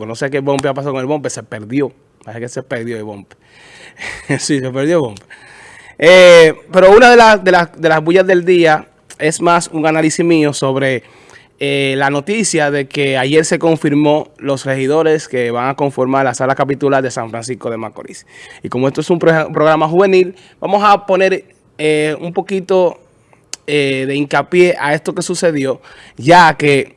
Pues no sé qué bombe ha pasado con el bombe, se perdió. Parece que se perdió el bombe. sí, se perdió el bombe. Eh, pero una de, de, de, las bullas del día es más un análisis mío sobre eh, la noticia de que ayer se confirmó los regidores que van a conformar la sala capitular de San Francisco de Macorís. Y como esto es un programa juvenil, vamos a poner eh, un poquito de hincapié a esto que sucedió, ya que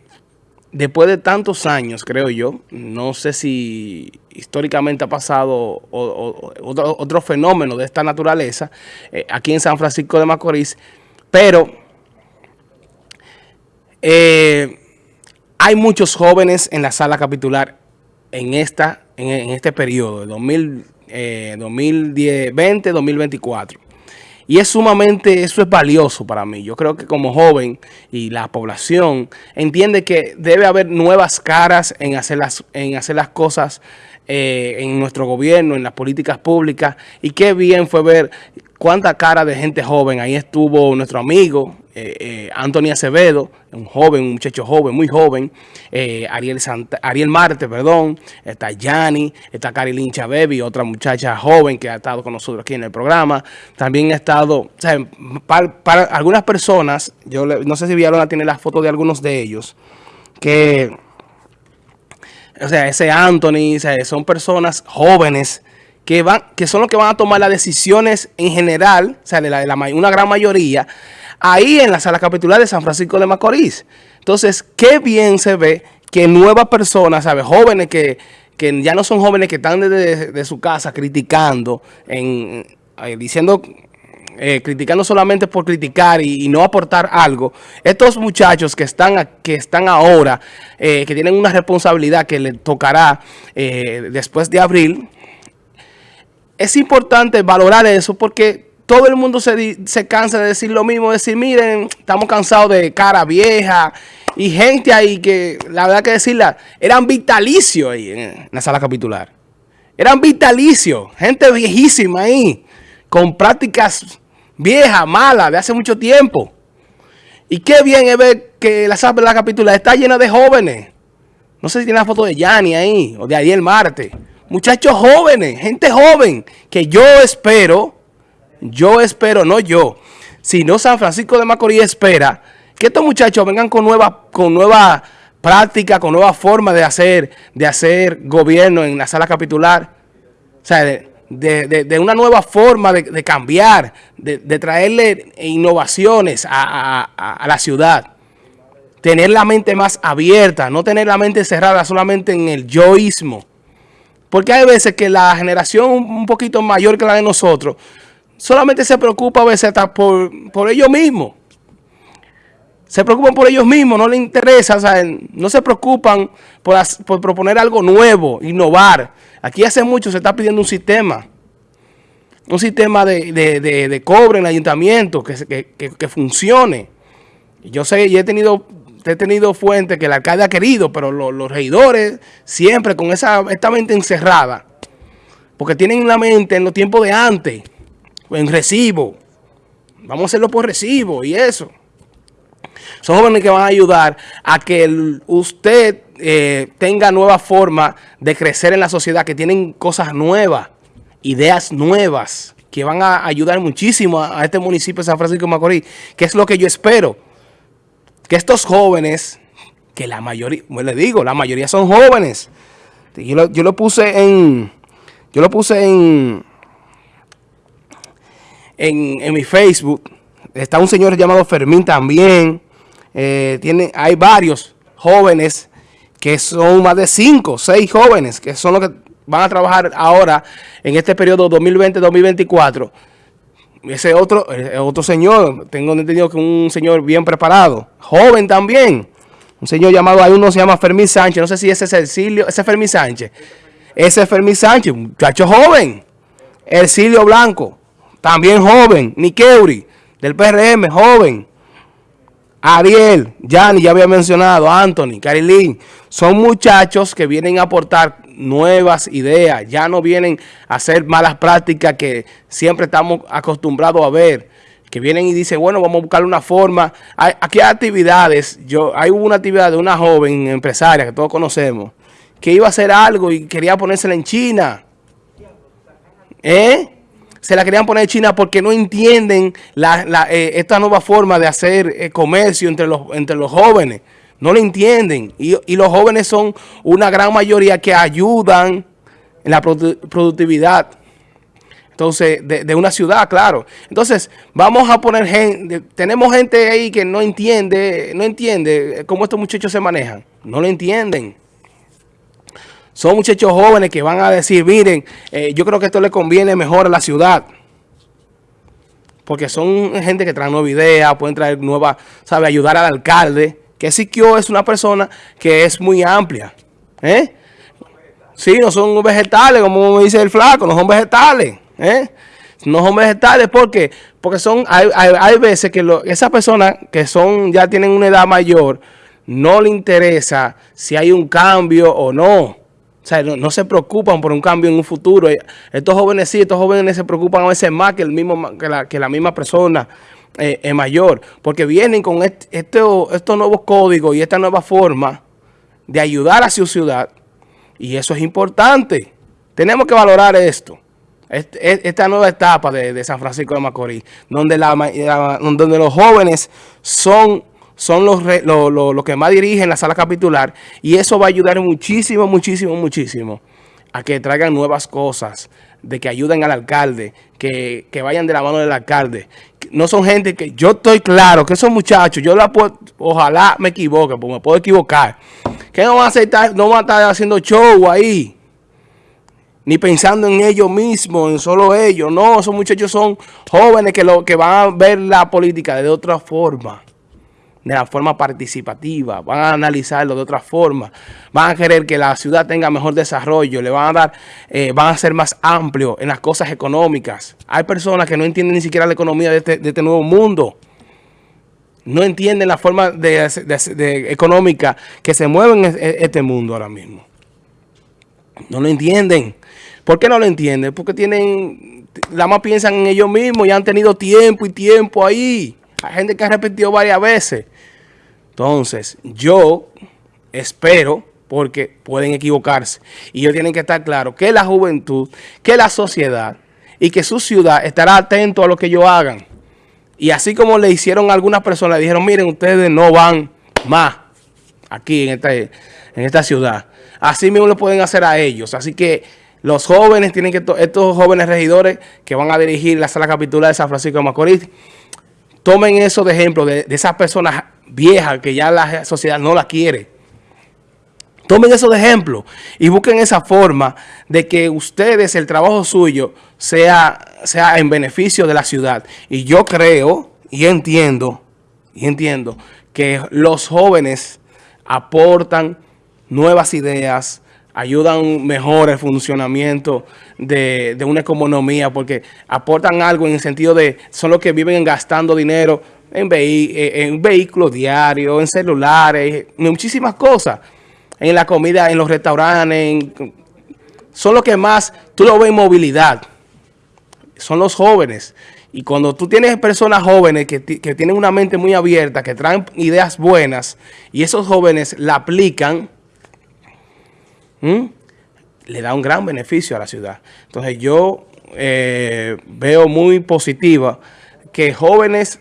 después de tantos años, creo yo, no sé si históricamente ha pasado otro, fenómeno de esta naturaleza eh, aquí en San Francisco de Macorís, pero eh, hay muchos jóvenes en la sala capitular en, esta, en, este periodo, de 2020-2024. Y es sumamente, eso es valioso para mí. Yo creo que como joven y la población entiende que debe haber nuevas caras en hacer las, en hacer las cosas eh, en nuestro gobierno, en las políticas públicas. Y qué bien fue ver cuánta cara de gente joven. Ahí estuvo nuestro amigo eh, eh, Anthony Acevedo, un joven, un muchacho joven, muy joven. Ariel, Ariel Marte, perdón. Está Yanni, está Carilín Chabebi, otra muchacha joven que ha estado con nosotros aquí en el programa. También ha estado, para, algunas personas, yo no sé si vieron, tiene las fotos de algunos de ellos, que o sea, ese Anthony, son personas jóvenes que van, que son los que van a tomar las decisiones en general, o sea, de la, una gran mayoría, ahí en la sala capitular de San Francisco de Macorís. Entonces, qué bien se ve que nuevas personas, ¿sabes? Jóvenes que, ya no son jóvenes que están desde de su casa criticando, en, eh, diciendo eh, criticando solamente por criticar y, no aportar algo, estos muchachos que están, que están ahora, eh, que tienen una responsabilidad que les tocará después de abril, es importante valorar eso porque todo el mundo se, se cansa de decir lo mismo, decir, miren, estamos cansados de cara vieja y gente ahí que, la verdad que decirla, eran vitalicios ahí en la sala capitular. Eran vitalicios, gente viejísima ahí, con prácticas vieja, mala, de hace mucho tiempo. Y qué bien es ver que la sala de la capitular está llena de jóvenes. No sé si tiene la foto de Yanni ahí, o de Ariel Marte. Muchachos jóvenes, gente joven, que yo espero, yo espero, no yo, sino San Francisco de Macorís espera que estos muchachos vengan con nueva, con nueva práctica, con nueva forma de hacer, de hacer gobierno en la sala capitular. O sea, de, una nueva forma de, cambiar, de, traerle innovaciones a, la ciudad. Tener la mente más abierta, no tener la mente cerrada solamente en el yoísmo. Porque hay veces que la generación un poquito mayor que la de nosotros solamente se preocupa a veces hasta por, por ellos mismos. Se preocupan por ellos mismos, no les interesa, no se preocupan por, proponer algo nuevo, innovar. Aquí hace mucho se está pidiendo un sistema, un sistema de, cobre en el ayuntamiento que, funcione. Yo sé, y he tenido, he tenido fuentes que el alcalde ha querido, pero los, regidores siempre con esa, esta mente encerrada, porque tienen la mente en los tiempos de antes, en recibo. Vamos a hacerlo por recibo y eso. Son jóvenes que van a ayudar a que usted eh, tenga nueva forma de crecer en la sociedad, que tienen cosas nuevas, ideas nuevas, que van a ayudar muchísimo a, este municipio de San Francisco de Macorís, que es lo que yo espero. Que estos jóvenes, que la mayoría, pues le digo, la mayoría son jóvenes. Yo lo, yo lo puse en, yo lo puse en, en, mi Facebook. Está un señor llamado Fermín también. Eh, tiene, hay varios jóvenes que son más de 5, 6 jóvenes que son los que van a trabajar ahora en este periodo 2020-2024. Ese otro, otro señor, tengo entendido que un señor bien preparado, joven también, un señor llamado, hay uno se llama Fermín Sánchez, no sé si ese es Ercilio, ese es Fermín Sánchez, ese es Fermín Sánchez, muchacho joven, Ercilio Blanco, también joven, Nikeuri, del PRM, joven, Ariel, Yanni, ya había mencionado, Anthony, Carilín, son muchachos que vienen a aportar nuevas ideas, ya no vienen a hacer malas prácticas que siempre estamos acostumbrados a ver, que vienen y dicen, bueno, vamos a buscar una forma. aquí hay actividades, yo hay una actividad de una joven empresaria que todos conocemos, que iba a hacer algo y quería ponérsela en China. ¿Eh? Se la querían poner China porque no entienden eh, esta nueva forma de hacer eh, comercio entre los, entre los jóvenes. No lo entienden. Y, y, los jóvenes son una gran mayoría que ayudan en la productividad. Entonces, de, una ciudad, claro. Entonces, vamos a poner gente, tenemos gente ahí que no entiende, no entiende cómo estos muchachos se manejan. No lo entienden. Son muchachos jóvenes que van a decir, miren, eh, yo creo que esto le conviene mejor a la ciudad. Porque son gente que trae nueva idea, pueden traer nueva, sabe, ayudar al alcalde. Que Siquio es una persona que es muy amplia. ¿Eh? Sí, no son vegetales, como dice el flaco, no son vegetales. ¿eh? No son vegetales, ¿por qué? Porque son, hay, hay, veces que esas personas que son ya tienen una edad mayor, no le interesa si hay un cambio o no. O sea, no, se preocupan por un cambio en un futuro. Estos jóvenes sí, estos jóvenes se preocupan a veces más que, el mismo, que, la, que la misma persona eh, mayor. Porque vienen con este, estos nuevos códigos y esta nueva forma de ayudar a su ciudad. Y eso es importante. Tenemos que valorar esto esta nueva etapa de, San Francisco de Macorís, donde, la, donde los jóvenes son, son los, los que más dirigen la sala capitular y eso va a ayudar muchísimo, muchísimo, muchísimo a que traigan nuevas cosas, de que ayuden al alcalde, que, vayan de la mano del alcalde. No son gente que, yo estoy claro que esos muchachos, yo la puedo, ojalá me equivoque, porque me puedo equivocar, que no van a aceptar, no van a estar haciendo show ahí, ni pensando en ellos mismos, en solo ellos. No, esos muchachos son jóvenes que, lo, que van a ver la política de otra forma, de la forma participativa, van a analizarlo de otra forma, van a querer que la ciudad tenga mejor desarrollo, le van a dar, eh, van a ser más amplios en las cosas económicas. Hay personas que no entienden ni siquiera la economía de este, este nuevo mundo. No entienden la forma de, económica que se mueve en este mundo ahora mismo. No lo entienden. ¿Por qué no lo entienden? Porque tienen, la más piensan en ellos mismos y han tenido tiempo y tiempo ahí. Hay gente que ha repetido varias veces. Entonces, yo espero, porque pueden equivocarse, y ellos tienen que estar claros que la juventud, que la sociedad y que su ciudad estará atento a lo que ellos hagan. Y así como le hicieron a algunas personas, le dijeron, miren, ustedes no van más aquí en esta, en esta ciudad. Así mismo lo pueden hacer a ellos. Así que los jóvenes tienen que, estos jóvenes regidores que van a dirigir la sala capitular de San Francisco de Macorís, tomen eso de ejemplo de, esas personas viejas que ya la sociedad no la quiere. Tomen eso de ejemplo y busquen esa forma de que ustedes, el trabajo suyo, sea, sea en beneficio de la ciudad. Y yo creo y entiendo, y entiendo que los jóvenes aportan nuevas ideas, ayudan mejor el funcionamiento de, una economía porque aportan algo en el sentido de son los que viven gastando dinero en, eh, en vehículos diarios, en celulares, en muchísimas cosas, en la comida, en los restaurantes, son los que más, tú lo ves en movilidad, son los jóvenes. Y cuando tú tienes personas jóvenes que, que tienen una mente muy abierta, que traen ideas buenas, y esos jóvenes la aplican, ¿Mm? le da un gran beneficio a la ciudad. Entonces yo eh, veo muy positiva que jóvenes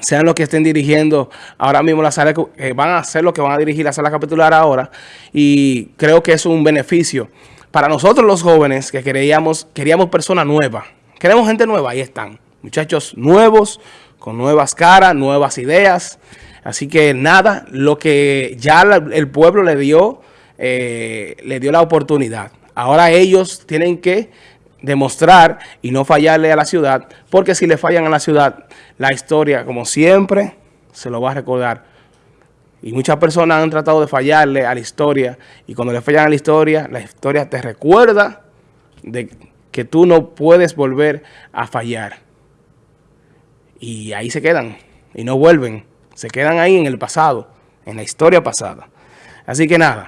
sean los que estén dirigiendo ahora mismo la sala, que van a ser los que van a dirigir la sala capitular ahora y creo que es un beneficio para nosotros los jóvenes que queríamos, queríamos personas nuevas, queremos gente nueva, ahí están, muchachos nuevos, con nuevas caras, nuevas ideas, así que nada, lo que ya el pueblo le dio eh, le dio la oportunidad. Ahora ellos tienen que demostrar y no fallarle a la ciudad, porque si le fallan a la ciudad, la historia, como siempre, se lo va a recordar. Y muchas personas han tratado de fallarle a la historia, y cuando le fallan a la historia, la historia te recuerda de que tú no puedes volver a fallar. Y ahí se quedan, y no vuelven. Se quedan ahí en el pasado, en la historia pasada. Así que nada.